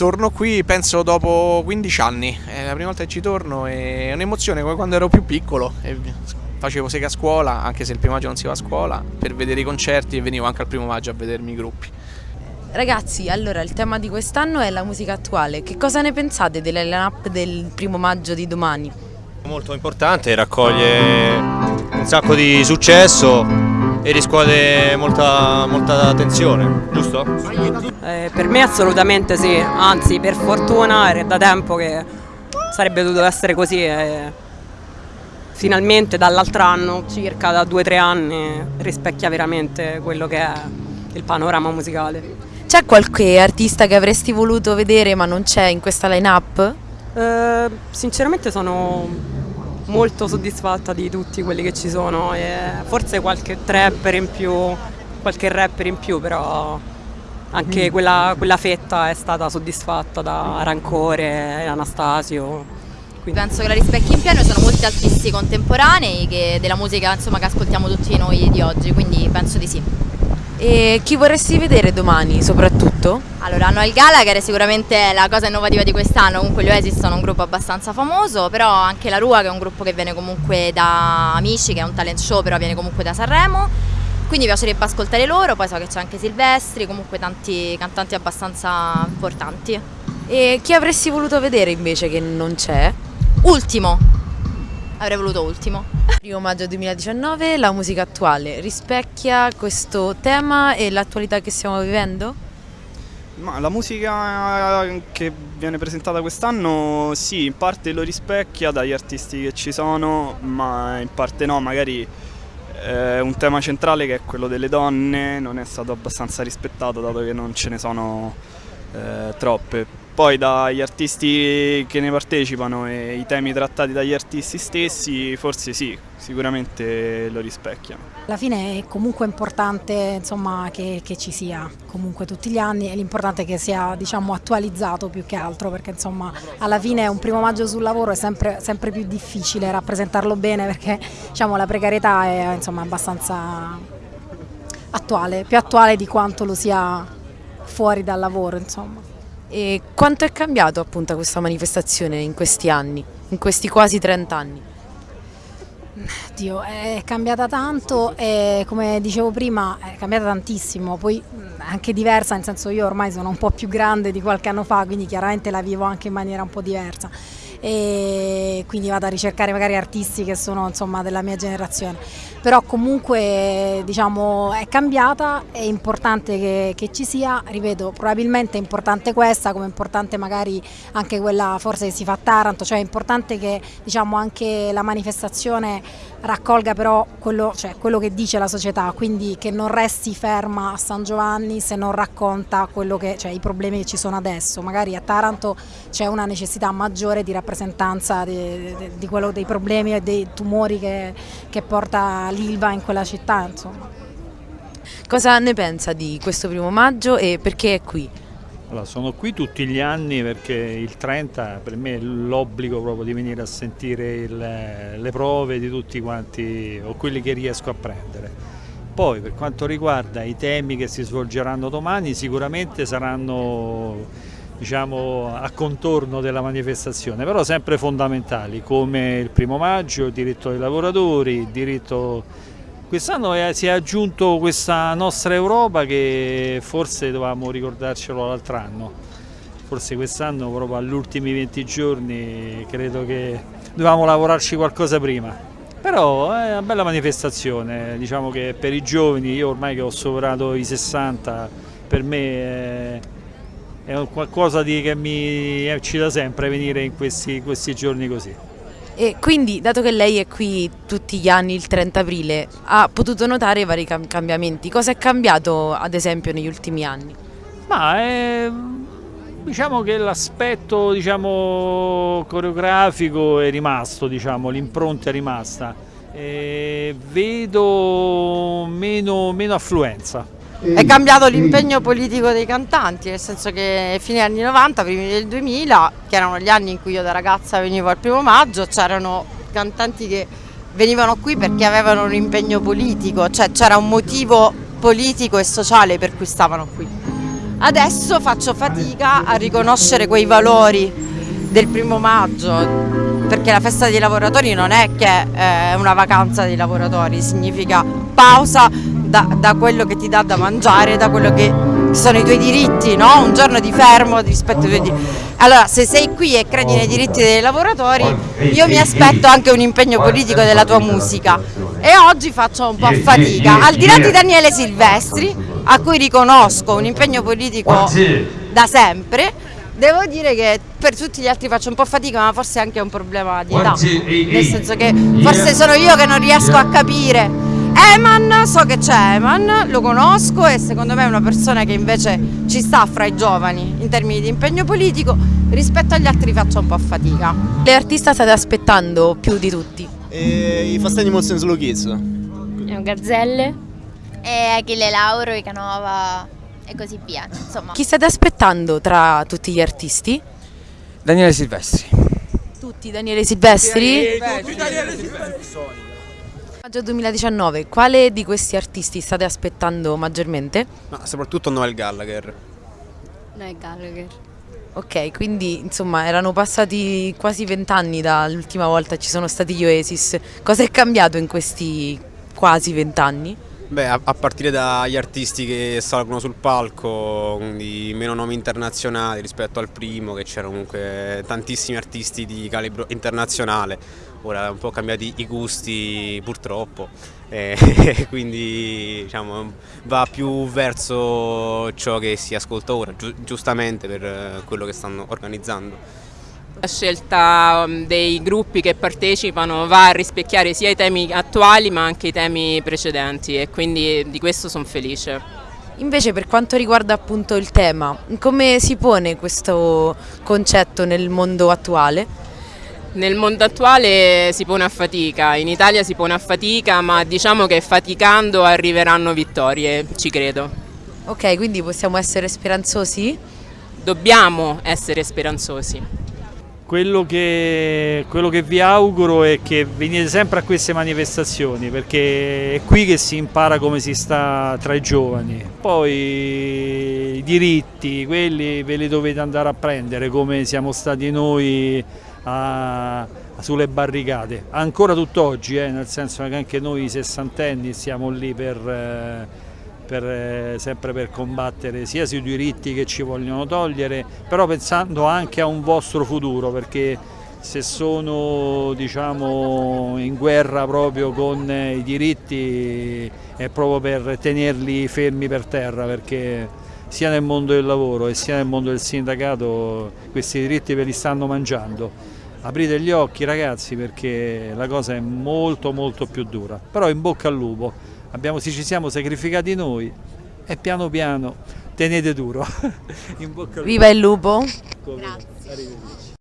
torno qui penso dopo 15 anni, è la prima volta che ci torno e è un'emozione come quando ero più piccolo e facevo sega a scuola, anche se il primo maggio non si va a scuola, per vedere i concerti e venivo anche al primo maggio a vedermi i gruppi. Ragazzi, allora il tema di quest'anno è la musica attuale, che cosa ne pensate della line-up del primo maggio di domani? Molto importante, raccoglie un sacco di successo e riscuote molta, molta attenzione, giusto? Eh, per me assolutamente sì, anzi per fortuna era da tempo che sarebbe dovuto essere così e finalmente dall'altro anno, circa da due o tre anni, rispecchia veramente quello che è il panorama musicale. C'è qualche artista che avresti voluto vedere ma non c'è in questa line-up? Eh, sinceramente sono molto soddisfatta di tutti quelli che ci sono e forse qualche trapper in più, qualche rapper in più, però anche mm. quella, quella fetta è stata soddisfatta da Rancore, Anastasio. Quindi. Penso che la rispecchi in pieno sono molti artisti contemporanei che, della musica insomma, che ascoltiamo tutti noi di oggi, quindi penso di sì. E chi vorresti vedere domani soprattutto? Allora, Noel Gallagher è sicuramente la cosa innovativa di quest'anno, comunque gli Oasis sono un gruppo abbastanza famoso, però anche la Rua che è un gruppo che viene comunque da Amici, che è un talent show, però viene comunque da Sanremo, quindi mi piacerebbe ascoltare loro, poi so che c'è anche Silvestri, comunque tanti cantanti abbastanza importanti. E chi avresti voluto vedere invece che non c'è? Ultimo, avrei voluto ultimo. Primo maggio 2019, la musica attuale rispecchia questo tema e l'attualità che stiamo vivendo? Ma la musica che viene presentata quest'anno sì, in parte lo rispecchia dagli artisti che ci sono, ma in parte no, magari eh, un tema centrale che è quello delle donne non è stato abbastanza rispettato dato che non ce ne sono eh, troppe poi dagli artisti che ne partecipano e i temi trattati dagli artisti stessi forse sì, sicuramente lo rispecchiano. Alla fine è comunque importante insomma, che, che, ci sia comunque tutti gli anni e l'importante è che sia diciamo, attualizzato più che altro perché insomma, alla fine un primo maggio sul lavoro è sempre, sempre più difficile rappresentarlo bene perché diciamo, la precarietà è insomma, abbastanza attuale, più attuale di quanto lo sia fuori dal lavoro insomma. E quanto è cambiato appunto questa manifestazione in questi anni, in questi quasi 30 anni? Dio, è cambiata tanto e come dicevo prima è cambiata tantissimo, poi anche diversa, nel senso io ormai sono un po' più grande di qualche anno fa, quindi chiaramente la vivo anche in maniera un po' diversa e quindi vado a ricercare magari artisti che sono insomma della mia generazione. Però comunque diciamo è cambiata, è importante che, che, ci sia, ripeto probabilmente è importante questa come è importante magari anche quella forse che si fa a Taranto, cioè è importante che diciamo anche la manifestazione raccolga però quello, cioè, quello che dice la società, quindi che non resti ferma a San Giovanni se non racconta che, cioè, i problemi che ci sono adesso, magari a Taranto c'è una necessità maggiore di rappresentanza di, di, di quello, dei problemi e dei tumori che, che porta l'Ilva in quella città. Insomma. Cosa ne pensa di questo primo maggio e perché è qui? Allora, sono qui tutti gli anni perché il 30 per me è l'obbligo proprio di venire a sentire il, le prove di tutti quanti o quelli che riesco a prendere. Poi per quanto riguarda i temi che si svolgeranno domani sicuramente saranno diciamo, a contorno della manifestazione, però sempre fondamentali come il primo maggio, il diritto dei lavoratori, il diritto... Quest'anno si è aggiunto questa nostra Europa che forse dovevamo ricordarcelo l'altro anno, forse quest'anno proprio agli ultimi 20 giorni credo che dovevamo lavorarci qualcosa prima. Però è una bella manifestazione, diciamo che per i giovani, io ormai che ho superato i 60, per me è è qualcosa di, che mi eccita sempre venire in questi, questi giorni così. E quindi, dato che lei è qui tutti gli anni, il 30 aprile, ha potuto notare vari cambiamenti. Cosa è cambiato, ad esempio, negli ultimi anni? Ma è, diciamo che l'aspetto diciamo, coreografico è rimasto, diciamo, l'impronta è rimasta. E vedo meno, meno affluenza. È cambiato l'impegno politico dei cantanti, nel senso che fine anni 90, primi del 2000, che erano gli anni in cui io da ragazza venivo al primo maggio, c'erano cantanti che venivano qui perché avevano un impegno politico, cioè c'era un motivo politico e sociale per cui stavano qui. Adesso faccio fatica a riconoscere quei valori del primo maggio, perché la festa dei lavoratori non è che è una vacanza dei lavoratori, significa pausa da, da quello che ti dà da mangiare, da quello che sono i tuoi diritti, no? un giorno di fermo rispetto ai tuoi diritti. Allora, se sei qui e credi nei diritti dei lavoratori, io mi aspetto anche un impegno politico della tua musica e oggi faccio un po' fatica. Al di là di Daniele Silvestri, a cui riconosco un impegno politico da sempre, devo dire che per tutti gli altri faccio un po' fatica, ma forse è anche un problema di età, nel senso che forse sono io che non riesco a capire. Eman, so che c'è Eman, lo conosco e secondo me è una persona che invece ci sta fra i giovani in termini di impegno politico, rispetto agli altri faccio un po' fatica. Le artista state aspettando più di tutti? E I Fast Animals and Slow Kids. Gazzelle. E Achille Lauro, Icanova e così via. Insomma. Chi state aspettando tra tutti gli artisti? Daniele Silvestri. Tutti Daniele Silvestri? Maggio 2019, quale di questi artisti state aspettando maggiormente? Ma soprattutto Noel Gallagher. Noel Gallagher. Ok, quindi insomma erano passati quasi vent'anni dall'ultima volta che ci sono stati gli Oasis. Cosa è cambiato in questi quasi vent'anni? Beh, a, a partire dagli artisti che salgono sul palco, quindi meno nomi internazionali rispetto al primo, che c'erano comunque tantissimi artisti di calibro internazionale. Ora un po' cambiati i gusti purtroppo, e quindi diciamo, va più verso ciò che si ascolta ora, giu giustamente per eh, quello che stanno organizzando. La scelta um, dei gruppi che partecipano va a rispecchiare sia i temi attuali ma anche i temi precedenti e quindi di questo sono felice. Invece per quanto riguarda appunto il tema, come si pone questo concetto nel mondo attuale? Nel mondo attuale si pone a fatica, in Italia si pone a fatica ma diciamo che faticando arriveranno vittorie, ci credo. Ok, quindi possiamo essere speranzosi? Dobbiamo essere speranzosi. Quello che, quello che, vi auguro è che venite sempre a queste manifestazioni perché è qui che si impara come si sta tra i giovani. Poi i diritti, quelli ve li dovete andare a prendere come siamo stati noi a, sulle barricate. Ancora tutt'oggi, eh, nel senso che anche noi sessantenni siamo lì per... Eh, per, eh, sempre per combattere sia sui diritti che ci vogliono togliere, però pensando anche a un vostro futuro perché se sono diciamo, in guerra proprio con i diritti è proprio per tenerli fermi per terra perché sia nel mondo del lavoro e sia nel mondo del sindacato questi diritti ve li stanno mangiando. Aprite gli occhi ragazzi perché la cosa è molto molto più dura, però in bocca al lupo abbiamo, ci siamo sacrificati noi e piano piano tenete duro. Viva il lupo! Grazie.